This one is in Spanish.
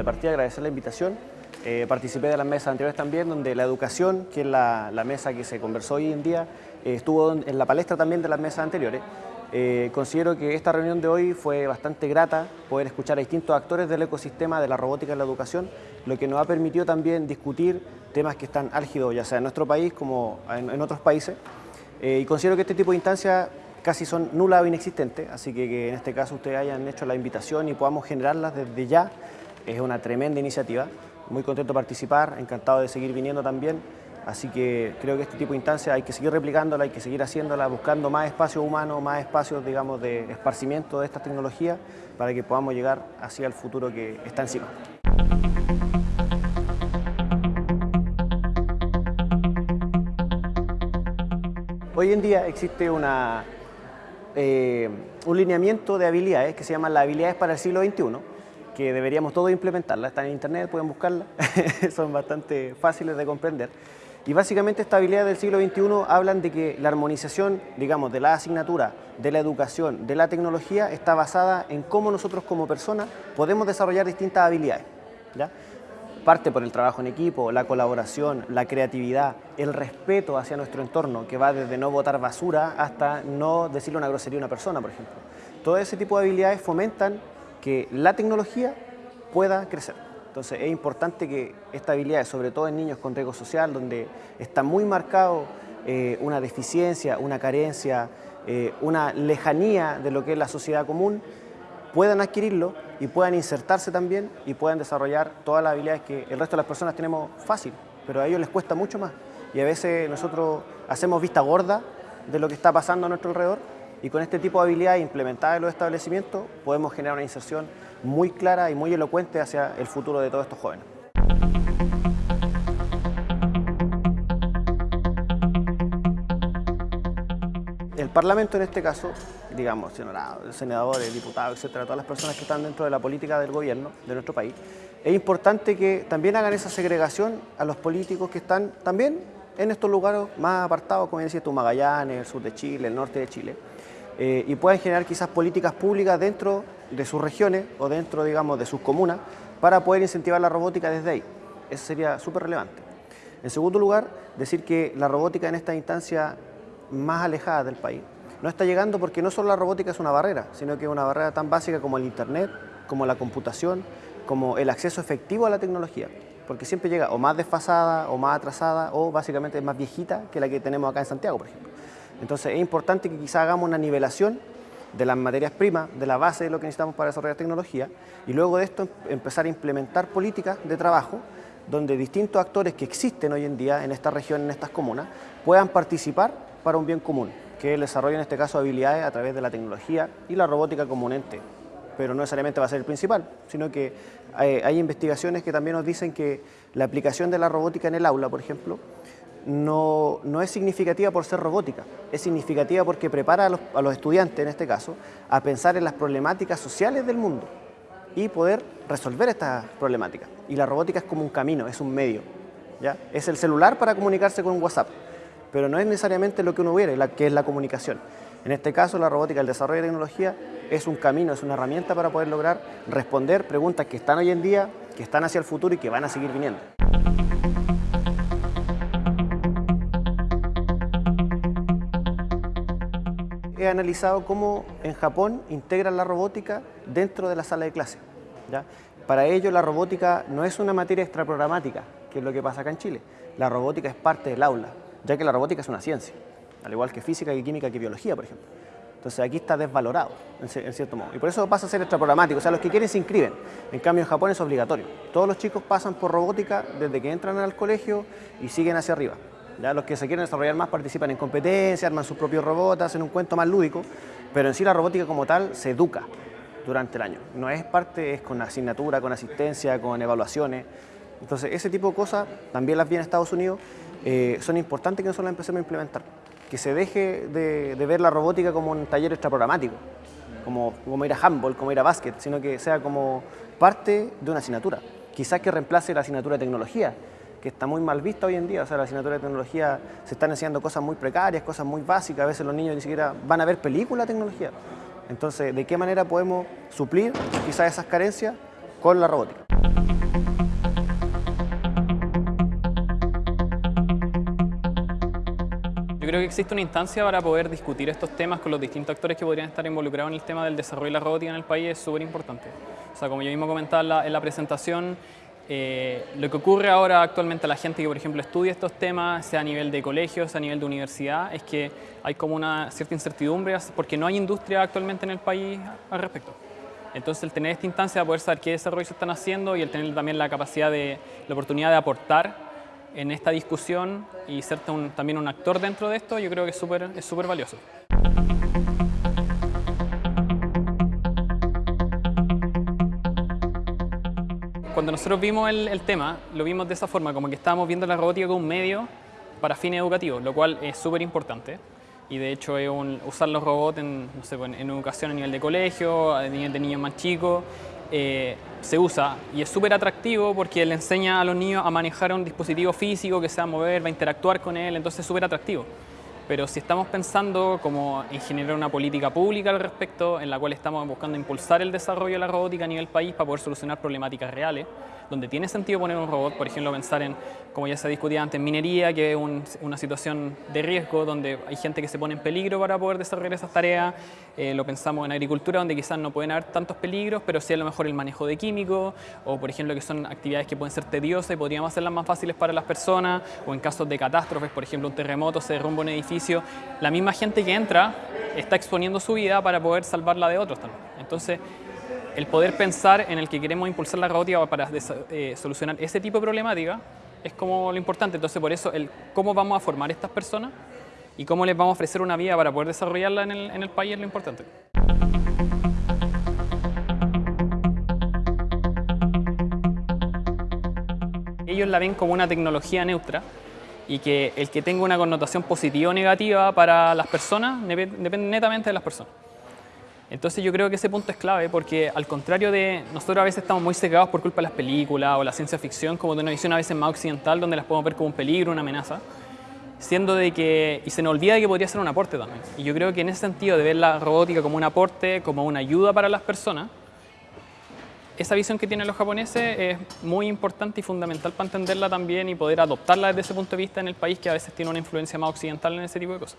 de partida agradecer la invitación. Eh, participé de las mesas anteriores también, donde la educación, que es la, mesa que se conversó hoy en día, eh, estuvo en la palestra también de las mesas anteriores. Eh, considero que esta reunión de hoy fue bastante grata, poder escuchar a distintos actores del ecosistema de la robótica en la educación, lo que nos ha permitido también discutir temas que están álgidos, ya sea en nuestro país como en, otros países. y considero que este tipo de instancias casi son nulas o inexistentes, así que que en este caso ustedes hayan hecho la invitación y podamos generarlas desde ya, es una tremenda iniciativa. Muy contento de participar, encantado de seguir viniendo también, así que creo que este tipo de instancias hay que seguir replicándola, hay que seguir haciéndola, buscando más espacios humanos, más espacios, digamos, de esparcimiento de estas tecnologías para que podamos llegar hacia el futuro que está encima. Hoy en día existe una eh, un lineamiento de habilidades que se llama las habilidades para el siglo XXI, que deberíamos todos implementarlas. Están en internet, pueden buscarlas, son bastante fáciles de comprender. Y básicamente estas habilidades del siglo XXI hablan de que la armonización, digamos, de la asignatura, de la educación, de la tecnología, está basada en cómo nosotros como personas podemos desarrollar distintas habilidades. ¿ya? parte por el trabajo en equipo, la colaboración, la creatividad, el respeto hacia nuestro entorno, que va desde no botar basura hasta no decirle una grosería a una persona, por ejemplo. Todo ese tipo de habilidades fomentan que la tecnología pueda crecer. Entonces es importante que estas habilidades, sobre todo en niños con riesgo social, donde está muy marcado eh, una deficiencia, una carencia, eh, una lejanía de lo que es la sociedad común, puedan adquirirlo y puedan insertarse también y puedan desarrollar todas las habilidades que el resto de las personas tenemos fácil, pero a ellos les cuesta mucho más. Y a veces nosotros hacemos vista gorda de lo que está pasando a nuestro alrededor y con este tipo de habilidades implementadas en los establecimientos podemos generar una inserción muy clara y muy elocuente hacia el futuro de todos estos jóvenes. El Parlamento en este caso, digamos, senadores, diputados, etcétera, todas las personas que están dentro de la política del gobierno de nuestro país, es importante que también hagan esa segregación a los políticos que están también en estos lugares más apartados, como decía tú, Magallanes, el sur de Chile, el norte de Chile, eh, y puedan generar quizás políticas públicas dentro de sus regiones o dentro, digamos, de sus comunas para poder incentivar la robótica desde ahí. Eso sería súper relevante. En segundo lugar, decir que la robótica en esta instancia más alejadas del país. No está llegando porque no solo la robótica es una barrera, sino que es una barrera tan básica como el Internet, como la computación, como el acceso efectivo a la tecnología. Porque siempre llega o más desfasada, o más atrasada, o básicamente más viejita que la que tenemos acá en Santiago, por ejemplo. Entonces es importante que quizá hagamos una nivelación de las materias primas, de la base de lo que necesitamos para desarrollar tecnología, y luego de esto empezar a implementar políticas de trabajo donde distintos actores que existen hoy en día en esta región, en estas comunas, puedan participar para un bien común, que es el desarrollo en este caso de habilidades a través de la tecnología y la robótica como un ente. Pero no necesariamente va a ser el principal, sino que hay, hay investigaciones que también nos dicen que la aplicación de la robótica en el aula, por ejemplo, no, no, es significativa por ser robótica, es significativa porque prepara a los, estudiantes, en este caso, a pensar en las problemáticas sociales del mundo y poder resolver estas problemáticas. Y la robótica es como un camino, es un medio. ¿ya? Es el celular para comunicarse con WhatsApp pero no es necesariamente lo que uno quiere, que es la comunicación. En este caso, la robótica, el desarrollo de tecnología, es un camino, es una herramienta para poder lograr responder preguntas que están hoy en día, que están hacia el futuro y que van a seguir viniendo. He analizado cómo en Japón integran la robótica dentro de la sala de clase. Para ello, la robótica no es una materia extraprogramática, que es lo que pasa acá en Chile. La robótica es parte del aula, ya que la robótica es una ciencia, al igual que física, que química, que biología, por ejemplo. Entonces aquí está desvalorado, en cierto modo. Y por eso pasa a ser extraprogramático. O sea, los que quieren se inscriben. En cambio, en Japón es obligatorio. Todos los chicos pasan por robótica desde que entran al colegio y siguen hacia arriba. Los que se quieren desarrollar más participan en competencias, arman sus propios robots, hacen un cuento más lúdico. Pero en sí la robótica como tal se educa durante el año. No es parte, es con asignatura, con asistencia, con evaluaciones. Entonces, ese tipo de cosas también las vi en Estados Unidos eh, son importantes que nosotros las empecemos a implementar. Que se deje de, ver la robótica como un taller extraprogramático, como, como ir a handball, como ir a básquet, sino que sea como parte de una asignatura. Quizás que reemplace la asignatura de tecnología, que está muy mal vista hoy en día. O sea, la asignatura de tecnología se están enseñando cosas muy precarias, cosas muy básicas. A veces los niños ni siquiera van a ver películas de tecnología. Entonces, ¿de qué manera podemos suplir quizás esas carencias con la robótica? Yo creo que existe una instancia para poder discutir estos temas con los distintos actores que podrían estar involucrados en el tema del desarrollo de la robótica en el país, es súper importante. O sea, como yo mismo comentaba en la presentación, eh, lo que ocurre ahora actualmente a la gente que, por ejemplo, estudia estos temas, sea a nivel de colegios, a nivel de universidad, es que hay como una cierta incertidumbre porque no hay industria actualmente en el país al respecto. Entonces, el tener esta instancia de poder saber qué desarrollos se están haciendo y el tener también la capacidad de, la oportunidad de aportar en esta discusión y ser también un actor dentro de esto, yo creo que es súper es súper valioso. Cuando nosotros vimos el, tema, lo vimos de esa forma, como que estábamos viendo la robótica como un medio para fines educativos, lo cual es súper importante. Y de hecho es usar los robots en, no sé, en, educación a nivel de colegio, a nivel de niños más chicos, eh, se usa y es súper atractivo porque le enseña a los niños a manejar un dispositivo físico que se va a mover, va a interactuar con él, entonces es súper atractivo. Pero si estamos pensando como en generar una política pública al respecto, en la cual estamos buscando impulsar el desarrollo de la robótica a nivel país para poder solucionar problemáticas reales, donde tiene sentido poner un robot, por ejemplo, pensar en, como ya se discutía antes, minería, que es una situación de riesgo, donde hay gente que se pone en peligro para poder desarrollar esas tareas, eh, lo pensamos en agricultura, donde quizás no pueden haber tantos peligros, pero sí a lo mejor el manejo de químicos, o por ejemplo que son actividades que pueden ser tediosas y podríamos hacerlas más fáciles para las personas, o en casos de catástrofes, por ejemplo un terremoto, se derrumba un edificio, la misma gente que entra está exponiendo su vida para poder salvarla de otros también. Entonces, el poder pensar en el que queremos impulsar la robótica para eh, solucionar ese tipo de problemática es como lo importante. Entonces, por eso, el cómo vamos a formar estas personas y cómo les vamos a ofrecer una vía para poder desarrollarla en el, en el país es lo importante. Ellos la ven como una tecnología neutra y que el que tenga una connotación positiva o negativa para las personas depende netamente de las personas. Entonces yo creo que ese punto es clave porque al contrario de nosotros a veces estamos muy cegados por culpa de las películas o la ciencia ficción como de una visión a veces más occidental donde las podemos ver como un peligro, una amenaza, siendo de que, y se nos olvida de que podría ser un aporte también. Y yo creo que en ese sentido de ver la robótica como un aporte, como una ayuda para las personas, esa visión que tienen los japoneses es muy importante y fundamental para entenderla también y poder adoptarla desde ese punto de vista en el país que a veces tiene una influencia más occidental en ese tipo de cosas.